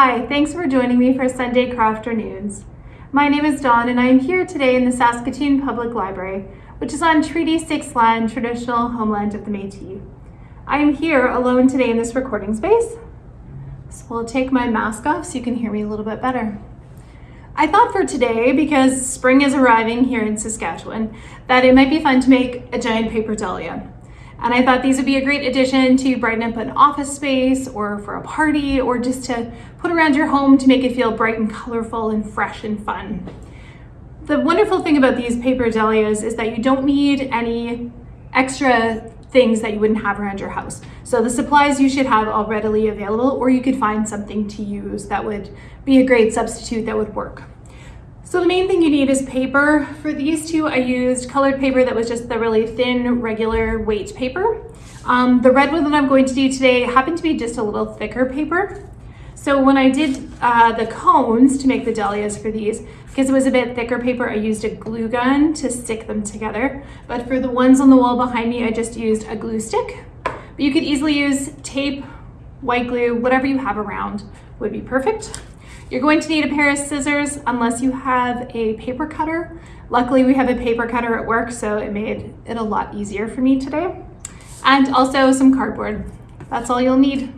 Hi, thanks for joining me for Sunday Crafternoons. My name is Dawn and I am here today in the Saskatoon Public Library, which is on Treaty 6 land, traditional homeland of the Métis. I am here alone today in this recording space, so I'll take my mask off so you can hear me a little bit better. I thought for today, because spring is arriving here in Saskatchewan, that it might be fun to make a giant paper dahlia. And I thought these would be a great addition to brighten up an office space or for a party or just to put around your home to make it feel bright and colorful and fresh and fun. The wonderful thing about these paper dahlias is that you don't need any extra things that you wouldn't have around your house. So the supplies you should have all readily available or you could find something to use that would be a great substitute that would work. So the main thing you need is paper. For these two, I used colored paper that was just the really thin, regular weight paper. Um, the red one that I'm going to do today happened to be just a little thicker paper. So when I did uh, the cones to make the dahlias for these, because it was a bit thicker paper, I used a glue gun to stick them together. But for the ones on the wall behind me, I just used a glue stick. But you could easily use tape, white glue, whatever you have around would be perfect. You're going to need a pair of scissors unless you have a paper cutter. Luckily, we have a paper cutter at work, so it made it a lot easier for me today. And also some cardboard. That's all you'll need.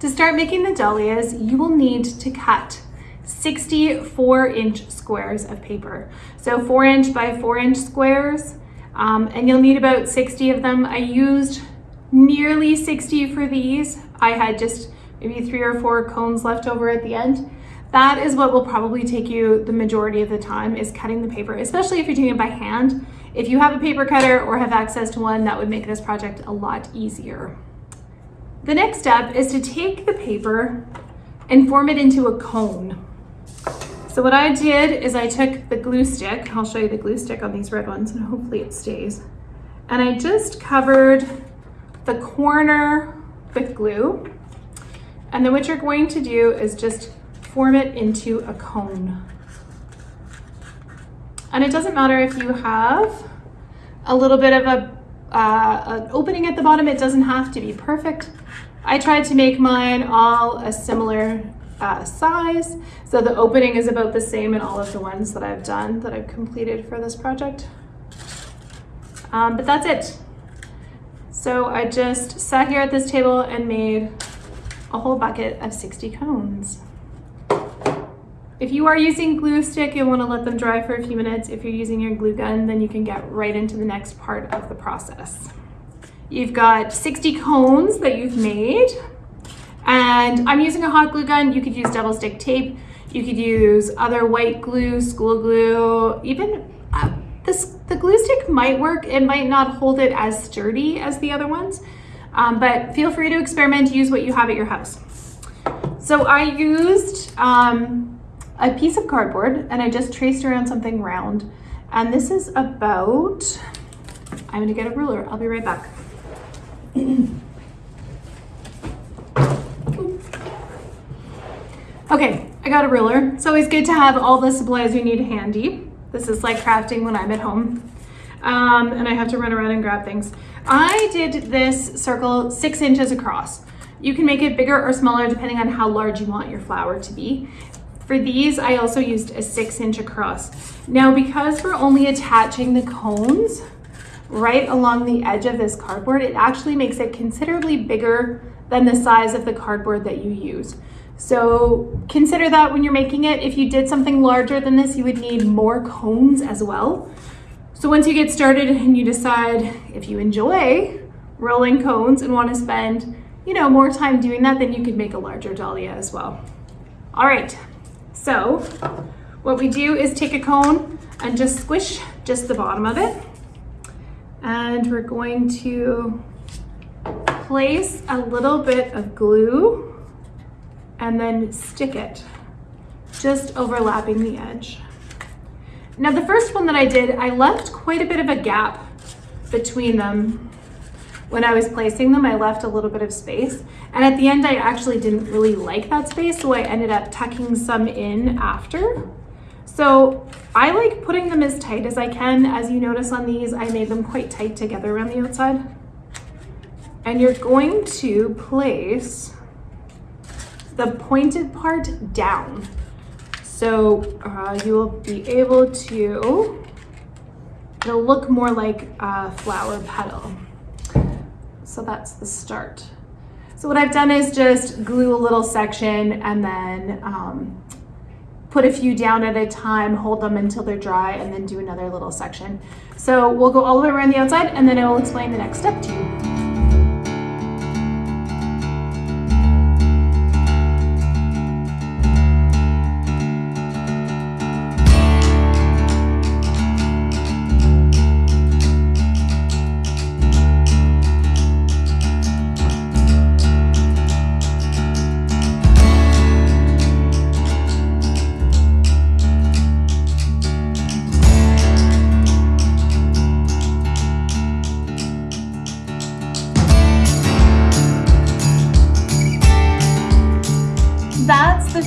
To start making the dahlias, you will need to cut 64 inch squares of paper. So four inch by four inch squares, um, and you'll need about 60 of them. I used nearly 60 for these. I had just maybe three or four cones left over at the end. That is what will probably take you the majority of the time is cutting the paper, especially if you're doing it by hand. If you have a paper cutter or have access to one, that would make this project a lot easier. The next step is to take the paper and form it into a cone. So what I did is I took the glue stick, I'll show you the glue stick on these red ones and hopefully it stays. And I just covered the corner with glue and then what you're going to do is just form it into a cone. And it doesn't matter if you have a little bit of a, uh, an opening at the bottom, it doesn't have to be perfect. I tried to make mine all a similar uh, size. So the opening is about the same in all of the ones that I've done, that I've completed for this project. Um, but that's it. So I just sat here at this table and made a whole bucket of 60 cones. If you are using glue stick, you'll wanna let them dry for a few minutes. If you're using your glue gun, then you can get right into the next part of the process. You've got 60 cones that you've made, and I'm using a hot glue gun. You could use double stick tape. You could use other white glue, school glue, even uh, this, the glue stick might work. It might not hold it as sturdy as the other ones. Um, but feel free to experiment, use what you have at your house. So I used um, a piece of cardboard and I just traced around something round. And this is about, I'm gonna get a ruler, I'll be right back. okay, I got a ruler. It's always good to have all the supplies you need handy. This is like crafting when I'm at home. Um, and I have to run around and grab things. I did this circle six inches across. You can make it bigger or smaller depending on how large you want your flower to be. For these, I also used a six inch across. Now, because we're only attaching the cones right along the edge of this cardboard, it actually makes it considerably bigger than the size of the cardboard that you use. So consider that when you're making it. If you did something larger than this, you would need more cones as well. So once you get started and you decide if you enjoy rolling cones and want to spend, you know, more time doing that, then you could make a larger dahlia as well. All right, so what we do is take a cone and just squish just the bottom of it. And we're going to place a little bit of glue and then stick it just overlapping the edge. Now the first one that I did, I left quite a bit of a gap between them. When I was placing them, I left a little bit of space. And at the end, I actually didn't really like that space, so I ended up tucking some in after. So I like putting them as tight as I can. As you notice on these, I made them quite tight together around the outside. And you're going to place the pointed part down. So uh, you will be able to, it'll look more like a flower petal. So that's the start. So what I've done is just glue a little section and then um, put a few down at a time, hold them until they're dry, and then do another little section. So we'll go all the way around the outside and then I will explain the next step to you.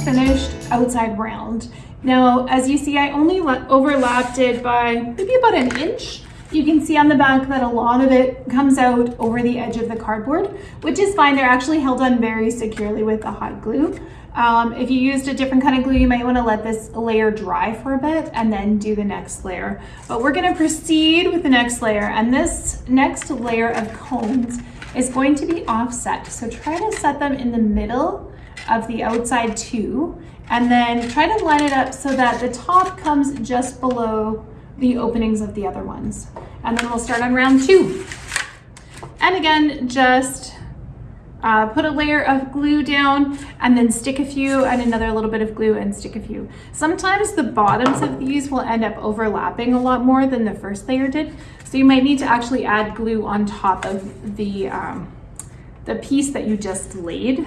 Finished outside round. Now, as you see, I only overlapped it by maybe about an inch. You can see on the back that a lot of it comes out over the edge of the cardboard, which is fine. They're actually held on very securely with the hot glue. Um, if you used a different kind of glue, you might want to let this layer dry for a bit and then do the next layer. But we're going to proceed with the next layer. And this next layer of cones is going to be offset. So try to set them in the middle of the outside two, and then try to line it up so that the top comes just below the openings of the other ones. And then we'll start on round two. And again, just uh, put a layer of glue down and then stick a few and another little bit of glue and stick a few. Sometimes the bottoms of these will end up overlapping a lot more than the first layer did. So you might need to actually add glue on top of the, um, the piece that you just laid.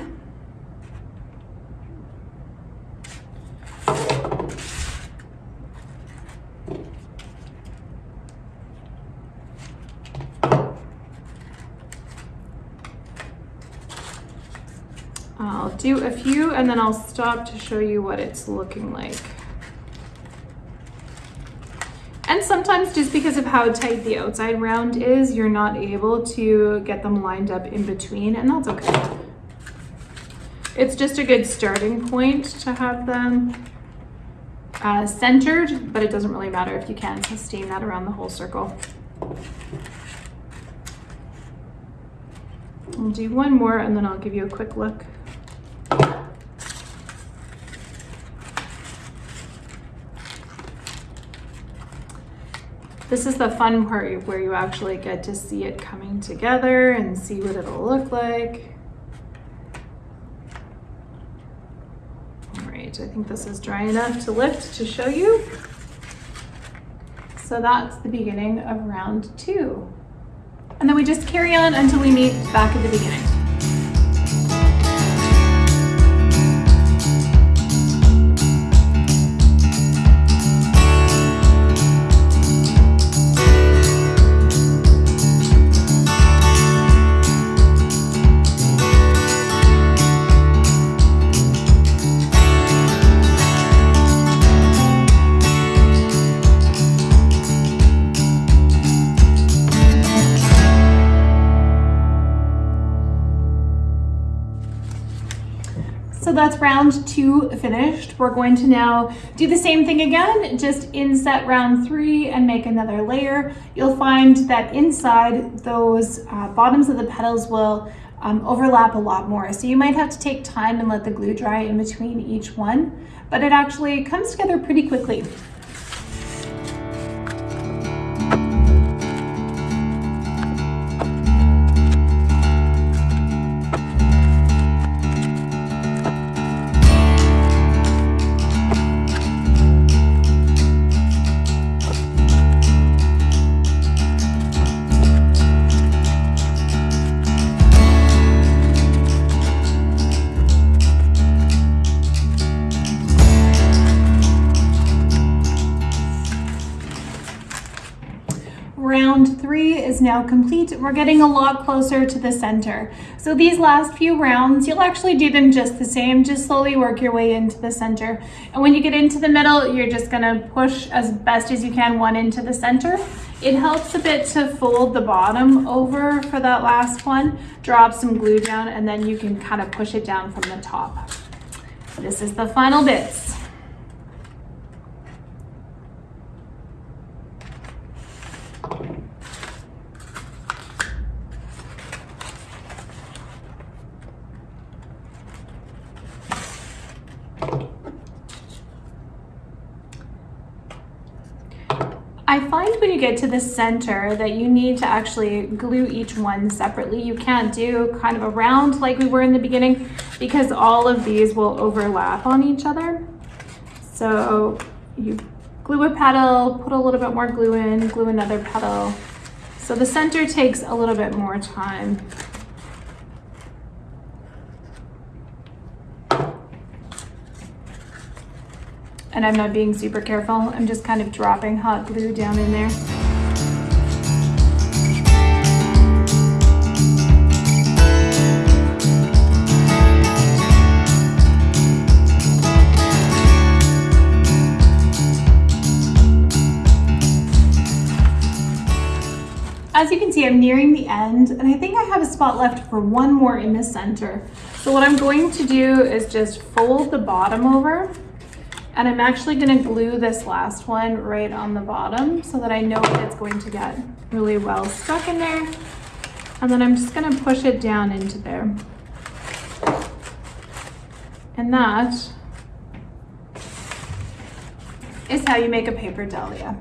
I'll do a few and then I'll stop to show you what it's looking like. And sometimes just because of how tight the outside round is, you're not able to get them lined up in between and that's okay. It's just a good starting point to have them uh, centered, but it doesn't really matter if you can't sustain that around the whole circle. I'll do one more and then I'll give you a quick look. This is the fun part where you actually get to see it coming together and see what it'll look like. All right, I think this is dry enough to lift to show you. So that's the beginning of round two. And then we just carry on until we meet back at the beginning. Round two finished. We're going to now do the same thing again, just inset round three and make another layer. You'll find that inside those uh, bottoms of the petals will um, overlap a lot more. So you might have to take time and let the glue dry in between each one, but it actually comes together pretty quickly. Three is now complete. We're getting a lot closer to the center. So these last few rounds, you'll actually do them just the same, just slowly work your way into the center. And when you get into the middle, you're just gonna push as best as you can one into the center. It helps a bit to fold the bottom over for that last one, drop some glue down, and then you can kind of push it down from the top. This is the final bits. I find when you get to the center that you need to actually glue each one separately. You can't do kind of a round like we were in the beginning because all of these will overlap on each other. So you glue a petal, put a little bit more glue in, glue another petal. So the center takes a little bit more time. And I'm not being super careful. I'm just kind of dropping hot glue down in there. As you can see, I'm nearing the end and I think I have a spot left for one more in the center. So what I'm going to do is just fold the bottom over and I'm actually gonna glue this last one right on the bottom so that I know it's going to get really well stuck in there. And then I'm just gonna push it down into there. And that is how you make a paper dahlia.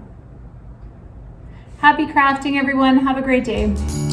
Happy crafting, everyone. Have a great day.